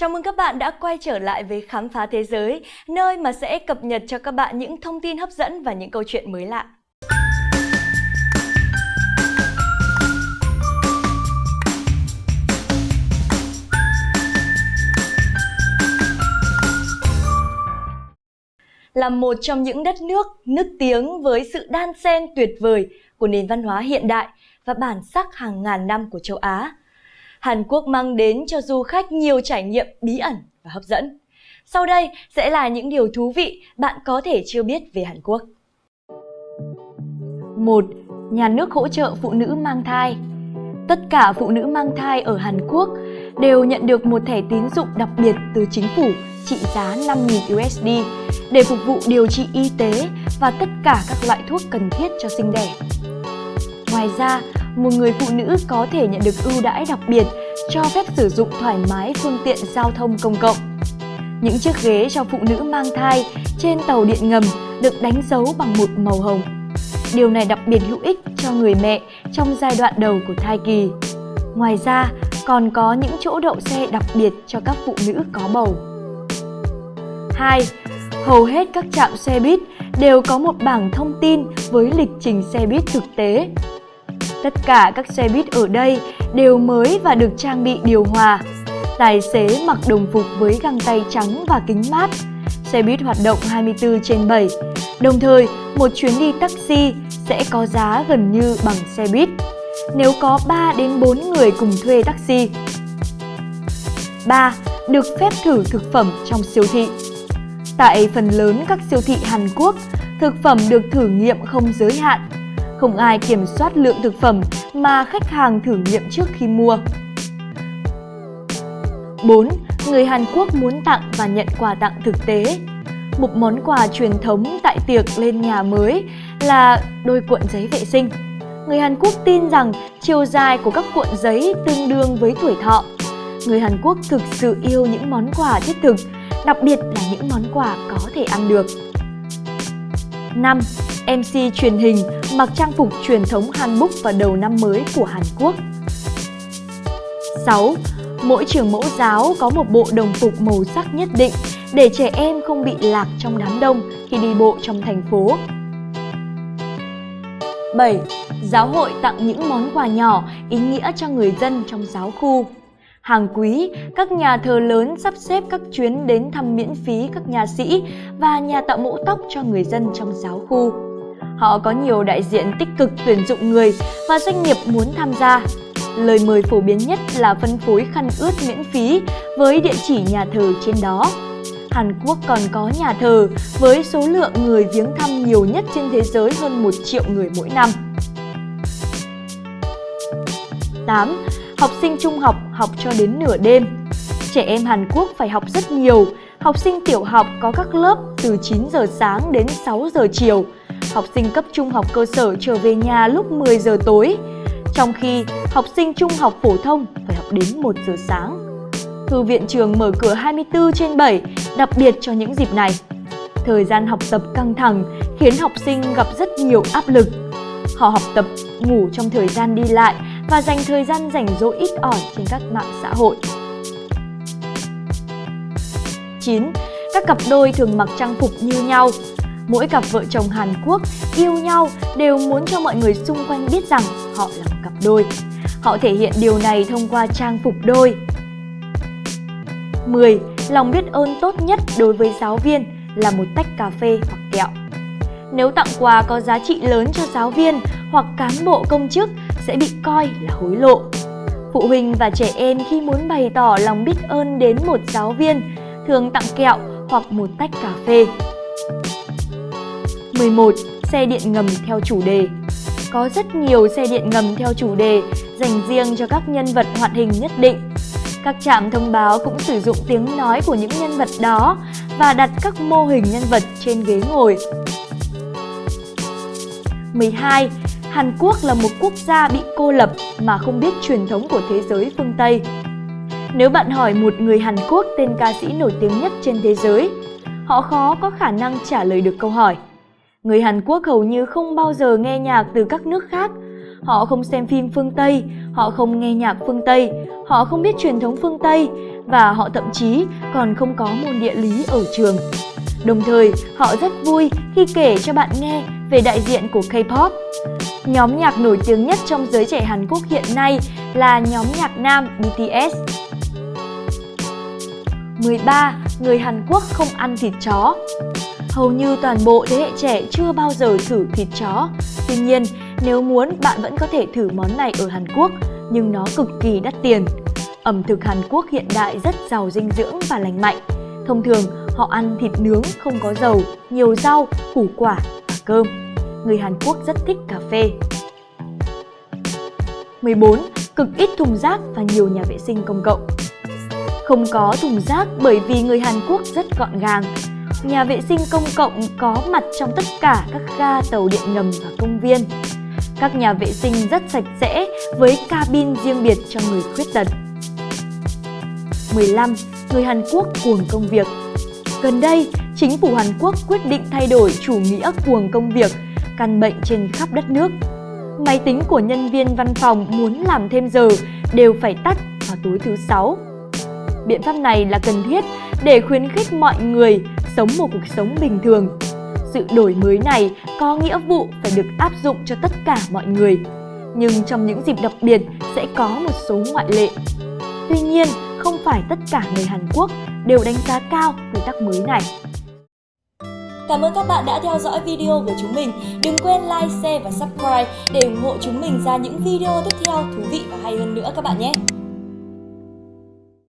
Chào mừng các bạn đã quay trở lại với Khám phá Thế giới, nơi mà sẽ cập nhật cho các bạn những thông tin hấp dẫn và những câu chuyện mới lạ. Là một trong những đất nước nức tiếng với sự đan xen tuyệt vời của nền văn hóa hiện đại và bản sắc hàng ngàn năm của châu Á, Hàn Quốc mang đến cho du khách nhiều trải nghiệm bí ẩn và hấp dẫn. Sau đây sẽ là những điều thú vị bạn có thể chưa biết về Hàn Quốc. 1. Nhà nước hỗ trợ phụ nữ mang thai Tất cả phụ nữ mang thai ở Hàn Quốc đều nhận được một thẻ tín dụng đặc biệt từ chính phủ trị giá 5.000 USD để phục vụ điều trị y tế và tất cả các loại thuốc cần thiết cho sinh đẻ. Ngoài ra, một người phụ nữ có thể nhận được ưu đãi đặc biệt cho phép sử dụng thoải mái phương tiện giao thông công cộng. Những chiếc ghế cho phụ nữ mang thai trên tàu điện ngầm được đánh dấu bằng một màu hồng. Điều này đặc biệt hữu ích cho người mẹ trong giai đoạn đầu của thai kỳ. Ngoài ra, còn có những chỗ đậu xe đặc biệt cho các phụ nữ có bầu. 2. Hầu hết các trạm xe buýt đều có một bảng thông tin với lịch trình xe buýt thực tế Tất cả các xe buýt ở đây đều mới và được trang bị điều hòa. Tài xế mặc đồng phục với găng tay trắng và kính mát. Xe buýt hoạt động 24 trên 7. Đồng thời, một chuyến đi taxi sẽ có giá gần như bằng xe buýt. Nếu có 3 đến 4 người cùng thuê taxi. 3. Được phép thử thực phẩm trong siêu thị. Tại phần lớn các siêu thị Hàn Quốc, thực phẩm được thử nghiệm không giới hạn không ai kiểm soát lượng thực phẩm mà khách hàng thử nghiệm trước khi mua. 4. Người Hàn Quốc muốn tặng và nhận quà tặng thực tế. Một món quà truyền thống tại tiệc lên nhà mới là đôi cuộn giấy vệ sinh. Người Hàn Quốc tin rằng chiều dài của các cuộn giấy tương đương với tuổi thọ. Người Hàn Quốc thực sự yêu những món quà thiết thực, đặc biệt là những món quà có thể ăn được. 5. MC truyền hình mặc trang phục truyền thống Hanbok vào đầu năm mới của Hàn Quốc. 6. Mỗi trường mẫu giáo có một bộ đồng phục màu sắc nhất định để trẻ em không bị lạc trong đám đông khi đi bộ trong thành phố. 7. Giáo hội tặng những món quà nhỏ ý nghĩa cho người dân trong giáo khu. Hàng quý, các nhà thờ lớn sắp xếp các chuyến đến thăm miễn phí các nhà sĩ và nhà tạo mẫu tóc cho người dân trong giáo khu. Họ có nhiều đại diện tích cực tuyển dụng người và doanh nghiệp muốn tham gia. Lời mời phổ biến nhất là phân phối khăn ướt miễn phí với địa chỉ nhà thờ trên đó. Hàn Quốc còn có nhà thờ với số lượng người viếng thăm nhiều nhất trên thế giới hơn 1 triệu người mỗi năm. 8. Học sinh trung học học cho đến nửa đêm Trẻ em Hàn Quốc phải học rất nhiều. Học sinh tiểu học có các lớp từ 9 giờ sáng đến 6 giờ chiều học sinh cấp trung học cơ sở trở về nhà lúc 10 giờ tối, trong khi học sinh trung học phổ thông phải học đến 1 giờ sáng. Thư viện trường mở cửa 24 trên 7, đặc biệt cho những dịp này. Thời gian học tập căng thẳng khiến học sinh gặp rất nhiều áp lực. Họ học tập, ngủ trong thời gian đi lại và dành thời gian rảnh rỗi ít ỏi trên các mạng xã hội. 9. Các cặp đôi thường mặc trang phục như nhau, mỗi cặp vợ chồng Hàn Quốc yêu nhau đều muốn cho mọi người xung quanh biết rằng họ là một cặp đôi. Họ thể hiện điều này thông qua trang phục đôi. 10. Lòng biết ơn tốt nhất đối với giáo viên là một tách cà phê hoặc kẹo. Nếu tặng quà có giá trị lớn cho giáo viên hoặc cán bộ công chức sẽ bị coi là hối lộ. Phụ huynh và trẻ em khi muốn bày tỏ lòng biết ơn đến một giáo viên thường tặng kẹo hoặc một tách cà phê. 11. Xe điện ngầm theo chủ đề Có rất nhiều xe điện ngầm theo chủ đề dành riêng cho các nhân vật hoạt hình nhất định. Các trạm thông báo cũng sử dụng tiếng nói của những nhân vật đó và đặt các mô hình nhân vật trên ghế ngồi. 12. Hàn Quốc là một quốc gia bị cô lập mà không biết truyền thống của thế giới phương Tây. Nếu bạn hỏi một người Hàn Quốc tên ca sĩ nổi tiếng nhất trên thế giới, họ khó có khả năng trả lời được câu hỏi Người Hàn Quốc hầu như không bao giờ nghe nhạc từ các nước khác. Họ không xem phim phương Tây, họ không nghe nhạc phương Tây, họ không biết truyền thống phương Tây và họ thậm chí còn không có môn địa lý ở trường. Đồng thời, họ rất vui khi kể cho bạn nghe về đại diện của K-pop. Nhóm nhạc nổi tiếng nhất trong giới trẻ Hàn Quốc hiện nay là nhóm nhạc nam BTS. 13. Người Hàn Quốc không ăn thịt chó Hầu như toàn bộ thế hệ trẻ chưa bao giờ thử thịt chó. Tuy nhiên, nếu muốn bạn vẫn có thể thử món này ở Hàn Quốc, nhưng nó cực kỳ đắt tiền. Ẩm thực Hàn Quốc hiện đại rất giàu dinh dưỡng và lành mạnh. Thông thường, họ ăn thịt nướng không có dầu, nhiều rau, củ quả và cơm. Người Hàn Quốc rất thích cà phê. 14. Cực ít thùng rác và nhiều nhà vệ sinh công cộng Không có thùng rác bởi vì người Hàn Quốc rất gọn gàng. Nhà vệ sinh công cộng có mặt trong tất cả các ga tàu điện ngầm và công viên. Các nhà vệ sinh rất sạch sẽ với cabin riêng biệt cho người khuyết tật. 15. Người Hàn Quốc cuồng công việc Gần đây, chính phủ Hàn Quốc quyết định thay đổi chủ nghĩa cuồng công việc, căn bệnh trên khắp đất nước. Máy tính của nhân viên văn phòng muốn làm thêm giờ đều phải tắt vào tối thứ sáu. Biện pháp này là cần thiết để khuyến khích mọi người sống một cuộc sống bình thường. Sự đổi mới này có nghĩa vụ phải được áp dụng cho tất cả mọi người. Nhưng trong những dịp đặc biệt sẽ có một số ngoại lệ. Tuy nhiên, không phải tất cả người Hàn Quốc đều đánh giá cao quy tắc mới này. Cảm ơn các bạn đã theo dõi video của chúng mình. Đừng quên like, share và subscribe để ủng hộ chúng mình ra những video tiếp theo thú vị và hay hơn nữa các bạn nhé.